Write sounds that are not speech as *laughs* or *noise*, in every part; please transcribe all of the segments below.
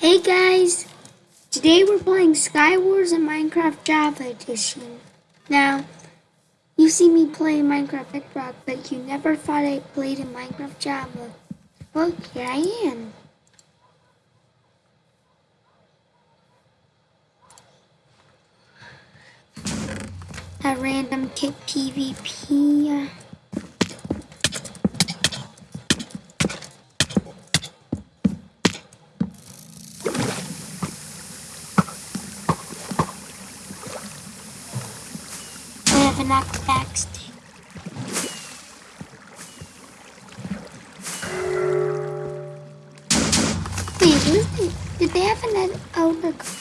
Hey guys! Today we're playing Skywars in Minecraft Java Edition. Now, you see me play Minecraft Bedrock, but you never thought I played in Minecraft Java. Well, here I am. A random kit PvP. Have a knockback stick. Wait, what is it? Did they have an outer?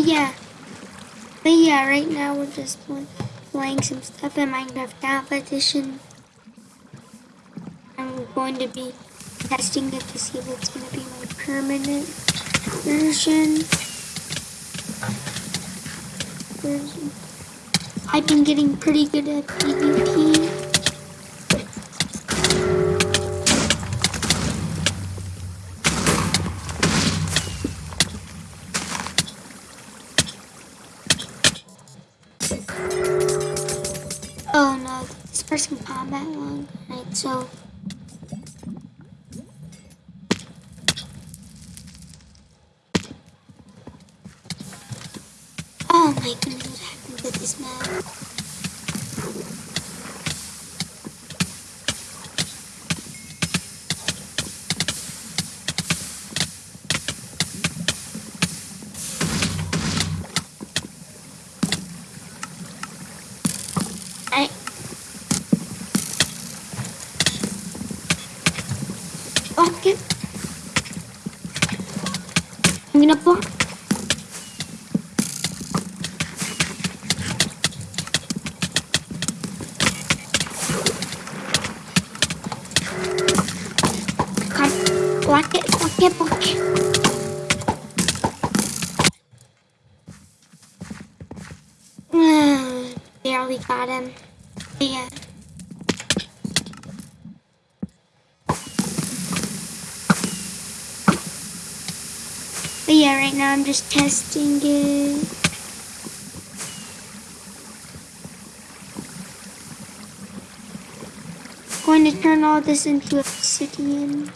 But yeah, but yeah, right now we're just pl- playing some stuff in Minecraft Java Edition. We're going to be testing it to see if it's going to be my permanent version. version. I've been getting pretty good at PvP. Person combat long. Right, so Oh my goodness, what happened to this map? I it. I'm gonna block. Block it, block it, block it. Barely got him. Yeah. But yeah, right now I'm just testing it. Going to turn all this into obsidian.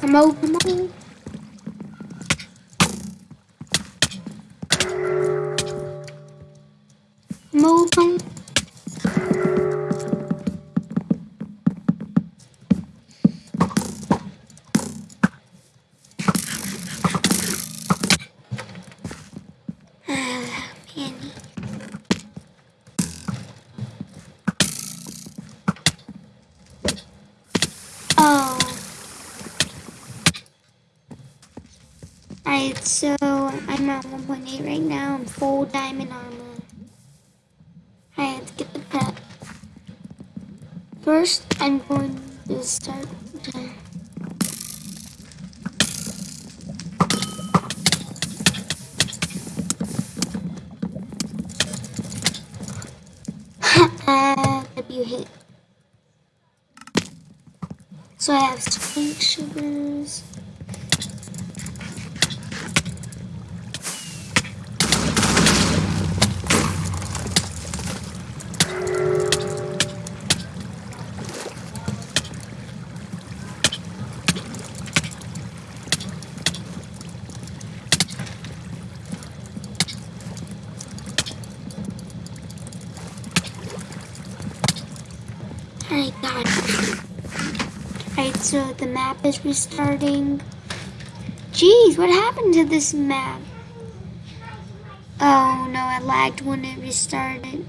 Come on, come on. So I'm at 1.8 right now. I'm full diamond armor. I have to get the pet. First, I'm going to start. The... *laughs* W hit. So I have spring sugars. Alright, God. Alright, so the map is restarting. Jeez, what happened to this map? Oh no, it lagged when it restarted.